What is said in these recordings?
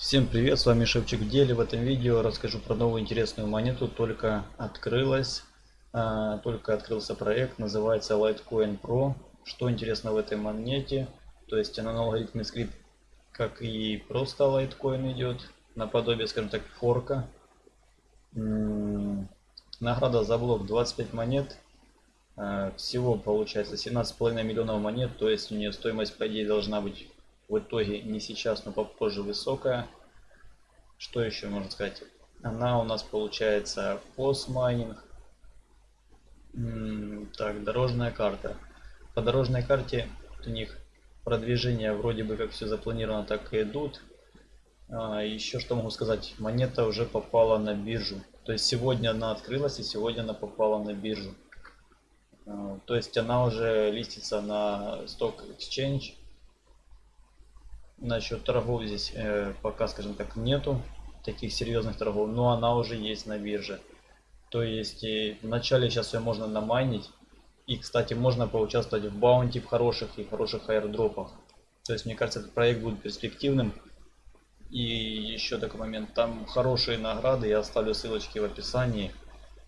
Всем привет, с вами Шевчик в деле. В этом видео расскажу про новую интересную монету. Только открылась, а, только открылся проект, называется Litecoin Pro. Что интересно в этой монете? То есть она на алгоритме скрипт, как и просто Litecoin идет, наподобие, скажем так, форка. Награда за блок 25 монет. А, всего получается 17,5 миллионов монет, то есть у нее стоимость по идее должна быть в итоге не сейчас, но попозже высокая. Что еще можно сказать? Она у нас получается постмайнинг. Так, дорожная карта. По дорожной карте у них продвижение вроде бы как все запланировано, так и идут. А, еще что могу сказать, монета уже попала на биржу. То есть сегодня она открылась и сегодня она попала на биржу. А, то есть она уже листится на Stock Exchange Насчет торгов здесь э, пока, скажем так, нету таких серьезных торгов, но она уже есть на бирже. То есть и вначале сейчас ее можно намайнить. И, кстати, можно поучаствовать в баунти в хороших и хороших аирдропах. То есть, мне кажется, этот проект будет перспективным. И еще такой момент, там хорошие награды, я оставлю ссылочки в описании.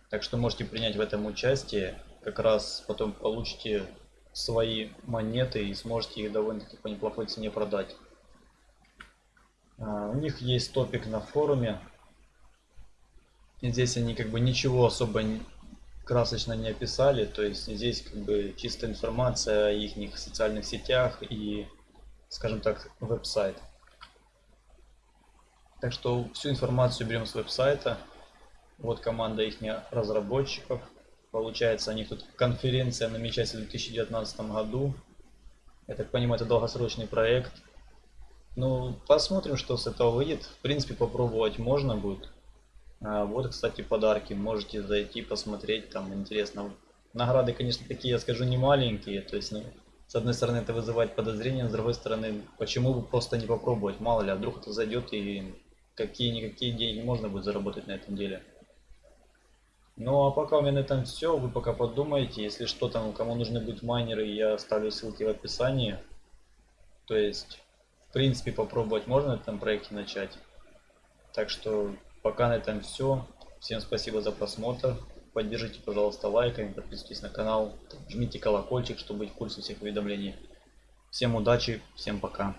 Так что можете принять в этом участие. Как раз потом получите свои монеты и сможете их довольно-таки по неплохой цене продать. А, у них есть топик на форуме. И здесь они как бы ничего особо красочно не описали. То есть здесь как бы чистая информация о их социальных сетях и, скажем так, веб-сайт. Так что всю информацию берем с веб-сайта. Вот команда их разработчиков. Получается, у них тут конференция намечается в 2019 году. Я так понимаю, это долгосрочный проект. Ну, посмотрим, что с этого выйдет. В принципе, попробовать можно будет. А, вот, кстати, подарки. Можете зайти, посмотреть. Там интересно. Награды, конечно, такие, я скажу, не маленькие. То есть, ну, с одной стороны, это вызывает подозрения, с другой стороны, почему бы просто не попробовать? Мало ли, а вдруг это зайдет и какие-никакие деньги можно будет заработать на этом деле. Ну а пока у меня на этом все, вы пока подумайте, если что там, кому нужны будут майнеры, я оставлю ссылки в описании. То есть в принципе попробовать можно на этом проекте начать. Так что пока на этом все. Всем спасибо за просмотр. Поддержите, пожалуйста, лайками, подписывайтесь на канал, жмите колокольчик, чтобы быть в курсе всех уведомлений. Всем удачи, всем пока.